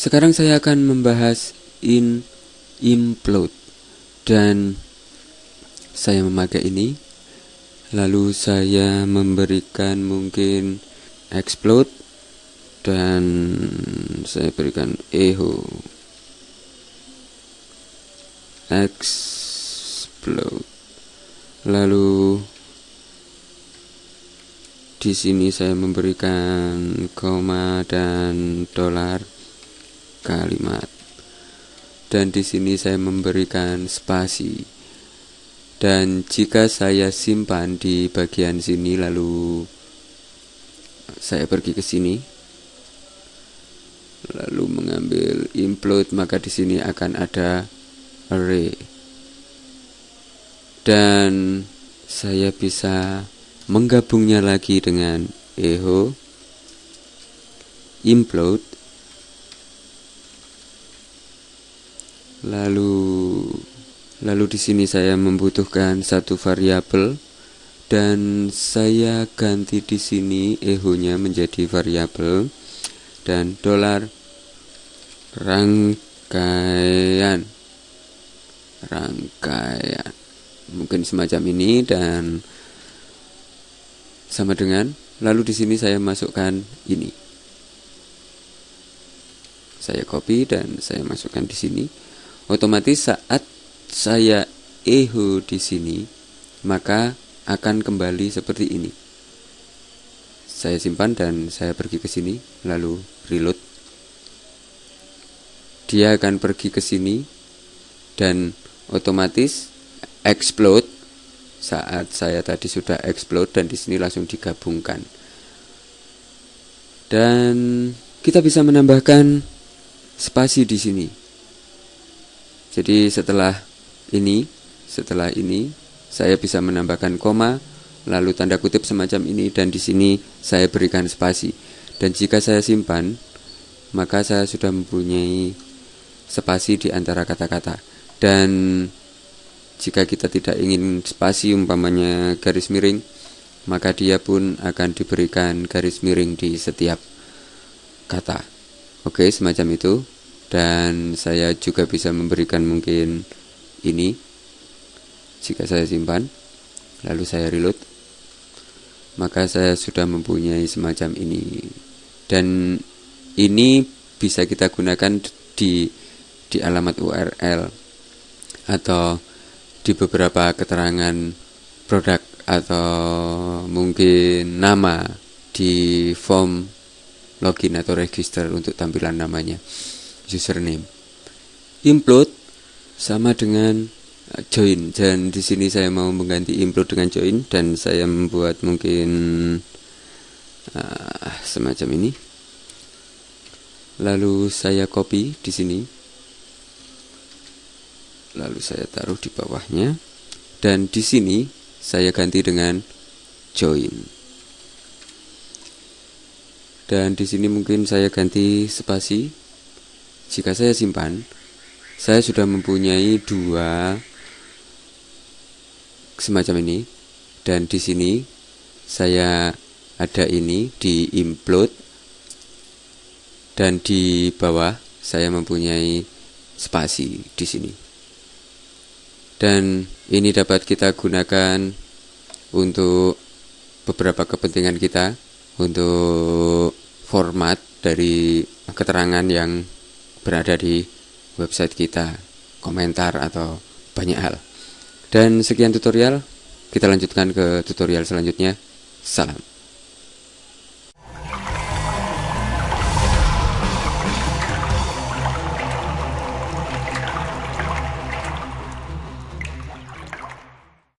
Sekarang saya akan membahas in implode. Dan saya memakai ini. Lalu saya memberikan mungkin explode. Dan saya berikan echo. Explode. Lalu di sini saya memberikan koma dan dolar kalimat. Dan di sini saya memberikan spasi. Dan jika saya simpan di bagian sini lalu saya pergi ke sini lalu mengambil implode maka di sini akan ada array dan saya bisa menggabungnya lagi dengan echo implode Lalu lalu di sini saya membutuhkan satu variabel dan saya ganti di sini echo-nya menjadi variabel dan dolar rangkaian. Rangkaian. Mungkin semacam ini dan sama dengan lalu di sini saya masukkan ini. Saya copy dan saya masukkan di sini. Otomatis saat saya echo di sini maka akan kembali seperti ini. Saya simpan dan saya pergi ke sini lalu reload. Dia akan pergi ke sini dan otomatis explode saat saya tadi sudah explode dan di sini langsung digabungkan dan kita bisa menambahkan spasi di sini jadi setelah ini, setelah ini saya bisa menambahkan koma, lalu tanda kutip semacam ini dan di sini saya berikan spasi. Dan jika saya simpan, maka saya sudah mempunyai spasi di antara kata-kata. Dan jika kita tidak ingin spasi umpamanya garis miring, maka dia pun akan diberikan garis miring di setiap kata. Oke, semacam itu. Dan saya juga bisa memberikan mungkin ini. Jika saya simpan lalu saya reload maka saya sudah mempunyai semacam ini. Dan ini bisa kita gunakan di di alamat URL atau di beberapa keterangan produk atau mungkin nama di form login atau register untuk tampilan namanya username. Implode sama dengan join dan di sini saya mau mengganti implode dengan join dan saya membuat mungkin uh, semacam ini. Lalu saya copy di sini. Lalu saya taruh di bawahnya dan di sini saya ganti dengan join. Dan di sini mungkin saya ganti spasi jika saya simpan, saya sudah mempunyai dua semacam ini dan di sini saya ada ini di implode dan di bawah saya mempunyai spasi di sini. Dan ini dapat kita gunakan untuk beberapa kepentingan kita untuk format dari keterangan yang berada di website kita, komentar atau banyak hal. Dan sekian tutorial, kita lanjutkan ke tutorial selanjutnya. Salam.